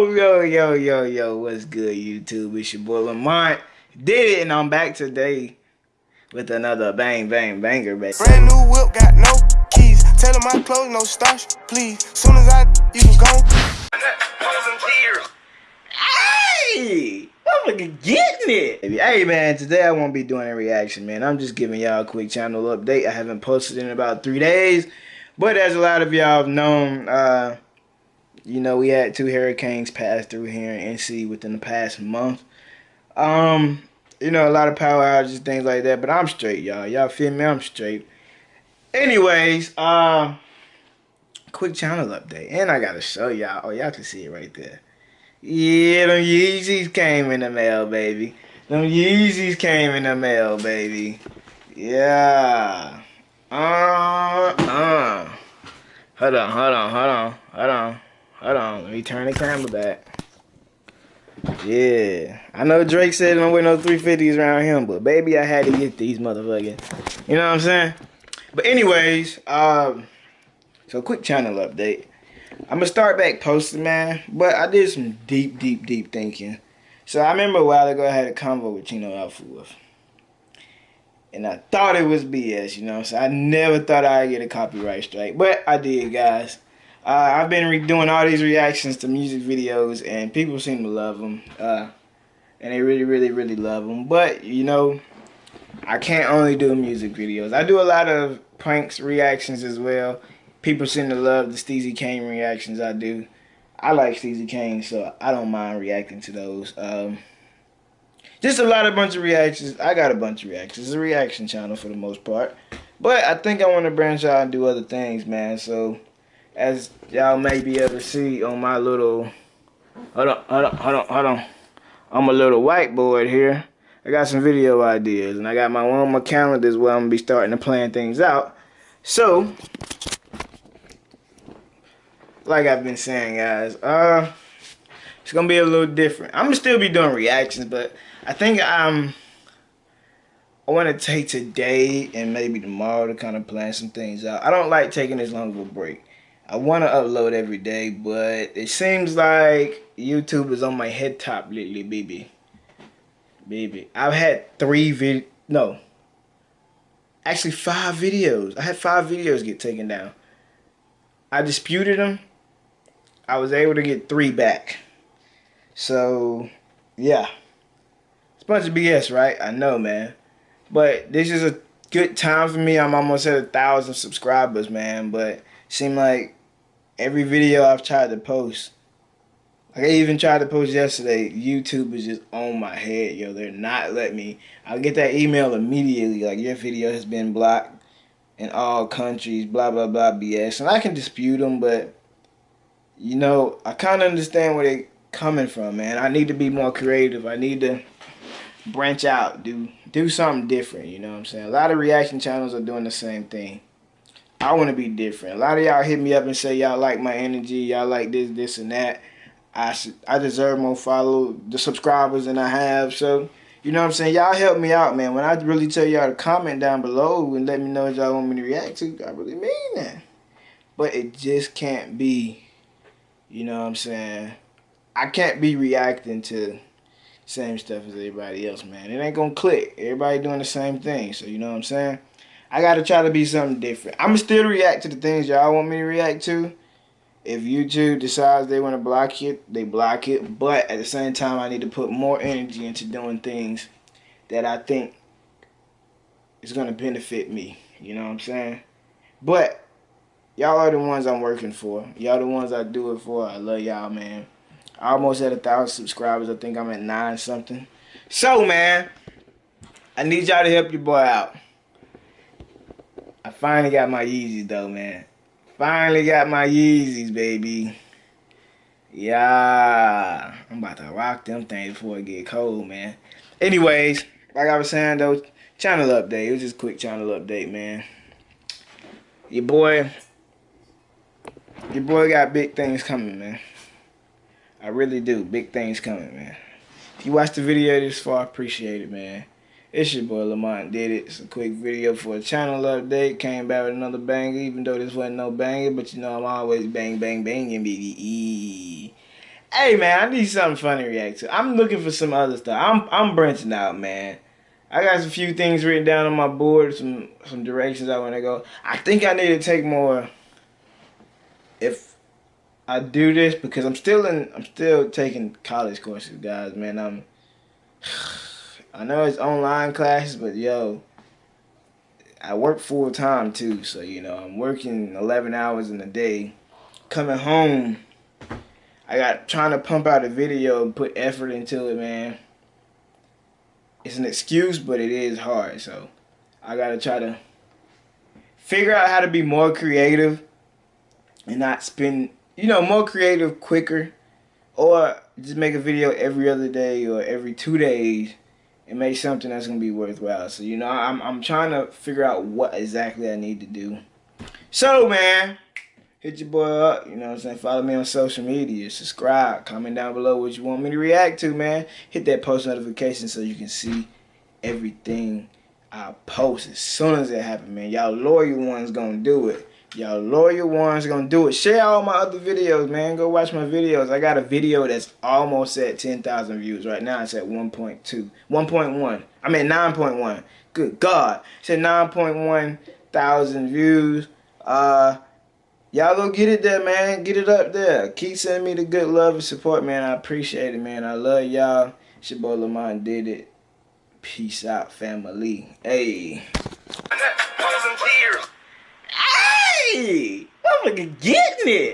Yo, yo, yo, yo, yo, what's good, YouTube? It's your boy Lamont. Did it, and I'm back today with another bang, bang, banger, baby. Brand new whip, got no keys. Tell him my clothes, no starch, please. Soon as I, you can go. Hey! Motherfucker getting it! Hey, man, today I won't be doing a reaction, man. I'm just giving y'all a quick channel update. I haven't posted in about three days, but as a lot of y'all have known, uh, you know, we had two hurricanes pass through here in NC within the past month. Um, you know, a lot of power outages, things like that. But I'm straight, y'all. Y'all feel me? I'm straight. Anyways, uh, quick channel update, and I gotta show y'all. Oh, y'all can see it right there. Yeah, them Yeezys came in the mail, baby. Them Yeezys came in the mail, baby. Yeah. Uh, uh. Hold on, hold on, hold on, hold on. Hold on, let me turn the camera back. Yeah, I know Drake said don't wear no 350s around him, but baby, I had to get these motherfuckers. You know what I'm saying? But anyways, um, so quick channel update. I'm gonna start back posting, man, but I did some deep, deep, deep thinking. So I remember a while ago I had a convo with Chino Alpha And I thought it was BS, you know, so I never thought I'd get a copyright strike, but I did, guys. Uh, I've been doing all these reactions to music videos, and people seem to love them. Uh, and they really, really, really love them. But, you know, I can't only do music videos. I do a lot of pranks reactions as well. People seem to love the Steezy Kane reactions I do. I like Steezy Kane, so I don't mind reacting to those. Um, just a lot of bunch of reactions. I got a bunch of reactions. It's a reaction channel for the most part. But I think I want to branch out and do other things, man. So as y'all may be able to see on my little hold on hold on hold on hold on on my little whiteboard here I got some video ideas and I got my one of my calendars where I'm gonna be starting to plan things out so like I've been saying guys uh it's gonna be a little different I'm gonna still be doing reactions but I think I'm I want to take today and maybe tomorrow to kind of plan some things out. I don't like taking this long of a break. I want to upload every day, but it seems like YouTube is on my head top lately, baby. Baby. I've had three vid no. Actually five videos. I had five videos get taken down. I disputed them. I was able to get three back. So, yeah. It's a bunch of BS, right? I know, man. But this is a good time for me. I'm almost at a thousand subscribers, man. But seem like every video I've tried to post, like I even tried to post yesterday, YouTube is just on my head, yo. They're not letting me. I'll get that email immediately, like your video has been blocked in all countries, blah blah blah BS. And I can dispute them, but you know, I kind of understand where they're coming from, man. I need to be more creative. I need to branch out, do do something different. You know what I'm saying? A lot of reaction channels are doing the same thing. I want to be different. A lot of y'all hit me up and say y'all like my energy, y'all like this, this, and that. I I deserve more follow the subscribers than I have. So, you know what I'm saying? Y'all help me out, man. When I really tell y'all to comment down below and let me know what y'all want me to react to, I really mean that. But it just can't be, you know what I'm saying? I can't be reacting to same stuff as everybody else, man. It ain't gonna click. Everybody doing the same thing. So, you know what I'm saying? I gotta try to be something different. I'ma still react to the things y'all want me to react to. If YouTube decides they want to block it, they block it. But at the same time, I need to put more energy into doing things that I think is gonna benefit me. You know what I'm saying? But y'all are the ones I'm working for. Y'all the ones I do it for. I love y'all, man. I almost at a thousand subscribers. I think I'm at nine something. So, man, I need y'all to help your boy out. Finally got my Yeezys though, man. Finally got my Yeezys, baby. Yeah. I'm about to rock them things before it get cold, man. Anyways, like I was saying though, channel update. It was just a quick channel update, man. Your boy, your boy got big things coming, man. I really do. Big things coming, man. If you watched the video this far, I appreciate it, man. It's your boy Lamont did it. It's a quick video for a channel update. Came back with another banger, even though this wasn't no banger, but you know I'm always bang bang banging, baby. Hey man, I need something funny to react to. I'm looking for some other stuff. I'm I'm branching out, man. I got a few things written down on my board, some some directions I want to go. I think I need to take more. If I do this, because I'm still in, I'm still taking college courses, guys. Man, I'm. I know it's online classes, but yo, I work full time too. So you know, I'm working 11 hours in a day. Coming home I got trying to pump out a video and put effort into it, man. It's an excuse, but it is hard. So I gotta try to figure out how to be more creative and not spend, you know, more creative quicker, or just make a video every other day or every two days and make something that's gonna be worthwhile. So you know, I'm I'm trying to figure out what exactly I need to do. So man hit your boy up. You know what I'm saying? Follow me on social media. Subscribe. Comment down below what you want me to react to, man. Hit that post notification so you can see everything I post as soon as it happens, man. Y'all loyal ones gonna do it. Y'all loyal ones gonna do it. Share all my other videos, man. Go watch my videos. I got a video that's almost at 10,000 views. Right now it's at 1.2. 1.1. I mean 9.1. Good God. It's at 9.1 thousand views. Uh Y'all go get it there, man. Get it up there. Keep sending me the good love and support, man. I appreciate it, man. I love y'all. It's your boy Lamont did it. Peace out, family. Hey. Hey! I'm getting it.